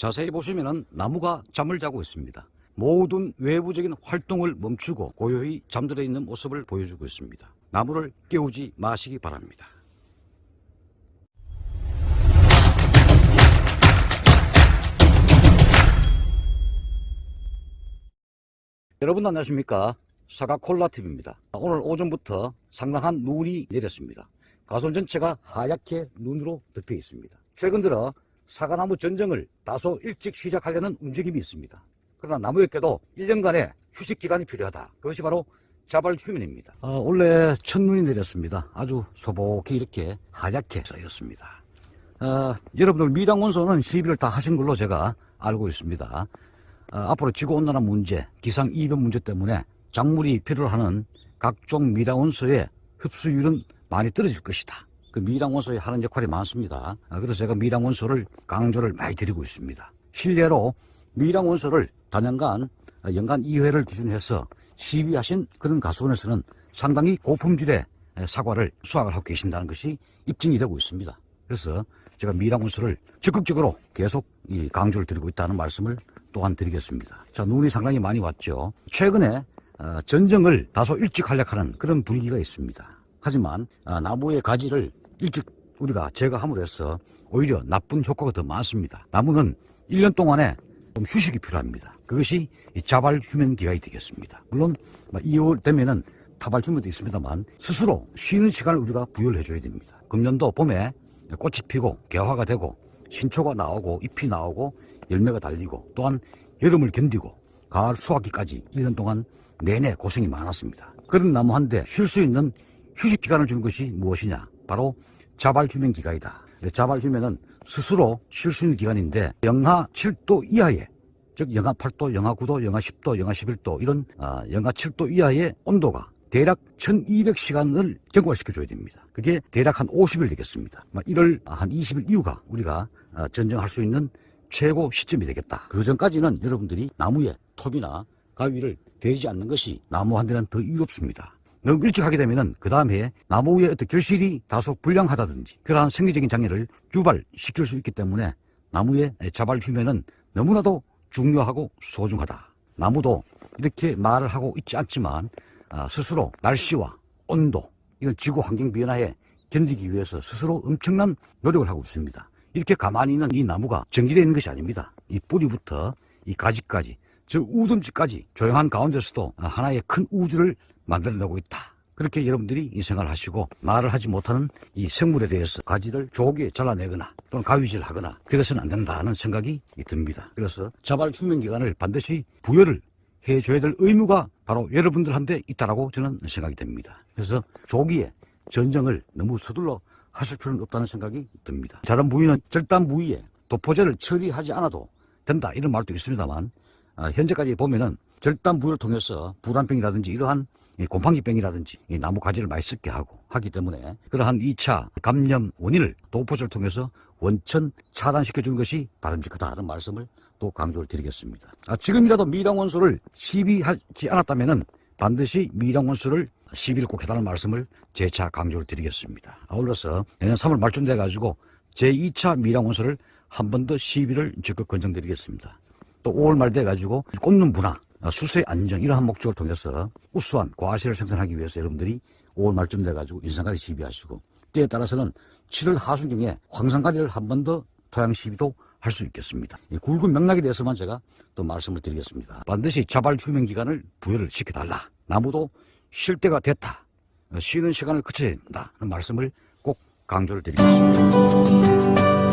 자세히 보시면 나무가 잠을 자고 있습니다. 모든 외부적인 활동을 멈추고 고요히 잠들어 있는 모습을 보여주고 있습니다. 나무를 깨우지 마시기 바랍니다. 여러분 안녕하십니까 사과콜라TV입니다 오늘 오전부터 상당한 눈이 내렸습니다 가솔 전체가 하얗게 눈으로 덮여 있습니다 최근 들어 사과나무 전정을 다소 일찍 시작하려는 움직임이 있습니다. 그러나 나무에게도 1년간의 휴식 기간이 필요하다. 그것이 바로 자발 휴면입니다. 어, 원래 첫눈이 내렸습니다. 아주 소복히 이렇게 하얗게 쌓였습니다. 어, 여러분들 미당원소는 시비를 다 하신 걸로 제가 알고 있습니다. 어, 앞으로 지구온난화 문제, 기상이변 문제 때문에 작물이 필요로 하는 각종 미량원소의 흡수율은 많이 떨어질 것이다. 그 미량원소에 하는 역할이 많습니다. 아, 그래서 제가 미량원소를 강조를 많이 드리고 있습니다. 실례로 미량원소를 단연간 아, 연간 2회를 기준해서 시비하신 그런 가수원에서는 상당히 고품질의 사과를 수확을 하고 계신다는 것이 입증이 되고 있습니다. 그래서 제가 미량원소를 적극적으로 계속 강조를 드리고 있다는 말씀을 또한 드리겠습니다. 자, 눈이 상당히 많이 왔죠. 최근에 어, 전정을 다소 일찍 활약하는 그런 분위기가 있습니다. 하지만 어, 나무의 가지를 일찍 우리가 제거함으로 해서 오히려 나쁜 효과가 더 많습니다. 나무는 1년 동안에 좀 휴식이 필요합니다. 그것이 자발 휴면 기간이 되겠습니다. 물론 2월 되면은 타발 휴면도 있습니다만 스스로 쉬는 시간을 우리가 부여를 해줘야 됩니다. 금년도 봄에 꽃이 피고 개화가 되고 신초가 나오고 잎이 나오고 열매가 달리고 또한 여름을 견디고 가을 수확기까지 1년 동안 내내 고생이 많았습니다. 그런 나무 한 대 쉴 수 있는 휴식 기간을 주는 것이 무엇이냐? 바로 자발 휴면 기간이다. 자발 휴면은 스스로 쉴 수 있는 기간인데 영하 7도 이하의 즉 영하 8도, 영하 9도, 영하 10도, 영하 11도 이런 아, 영하 7도 이하의 온도가 대략 1200시간을 경과시켜줘야 됩니다. 그게 대략 한 50일 되겠습니다. 1월 한 20일 이후가 우리가 아, 전정할 수 있는 최고 시점이 되겠다. 그 전까지는 여러분들이 나무에 톱이나 가위를 대지 않는 것이 나무한테는 더 이롭습니다. 너무 일찍 하게 되면은 그 다음에 나무 위에 어떤 결실이 다소 불량하다든지 그러한 생리적인 장애를 유발시킬 수 있기 때문에 나무의 자발 휴면은 너무나도 중요하고 소중하다. 나무도 이렇게 말을 하고 있지 않지만 아, 스스로 날씨와 온도 이런 지구 환경 변화에 견디기 위해서 스스로 엄청난 노력을 하고 있습니다. 이렇게 가만히 있는 이 나무가 정지되어 있는 것이 아닙니다. 이 뿌리부터 이 가지까지 저 우든지까지 조용한 가운데서도 하나의 큰 우주를 만들어내고 있다. 그렇게 여러분들이 이 생각을 하시고 말을 하지 못하는 이 생물에 대해서 가지를 조기에 잘라내거나 또는 가위질 하거나 그래서는 안 된다는 생각이 듭니다. 그래서 자발 휴면 기간을 반드시 부여를 해줘야 될 의무가 바로 여러분들한테 있다라고 저는 생각이 됩니다. 그래서 조기에 전정을 너무 서둘러 하실 필요는 없다는 생각이 듭니다. 자른 부위는 절단 부위에 도포제를 처리하지 않아도 된다 이런 말도 있습니다만 아, 현재까지 보면은 절단 부위를 통해서 불안병이라든지 이러한 곰팡이병이라든지 나무 가지를 썩게 하고 하기 때문에 그러한 2차 감염 원인을 도포제를 통해서 원천 차단시켜 주는 것이 바람직하다는 말씀을 또 강조를 드리겠습니다. 아, 지금이라도 미량 원소를 시비하지 않았다면 반드시 미량 원소를 시비를 꼭 해달라는 말씀을 재차 강조를 드리겠습니다. 아울러서 내년 3월 말쯤 돼가지고 제2차 미량 원소를 한 번 더 시비를 적극 권장드리겠습니다. 또 5월 말 돼가지고 꽂는 분화, 수세 안정 이러한 목적을 통해서 우수한 과실을 생산하기 위해서 여러분들이 5월 말쯤 돼가지고 인상가리 시비하시고 때에 따라서는 7월 하순경에 황산가리를 한 번 더 토양 시비도 할 수 있겠습니다. 이 굵은 맥락에 대해서만 제가 또 말씀을 드리겠습니다. 반드시 자발 휴면 기간을 부여를 시켜달라. 나무도 쉴 때가 됐다. 쉬는 시간을 거쳐야 된다는 말씀을 꼭 강조를 드리겠습니다.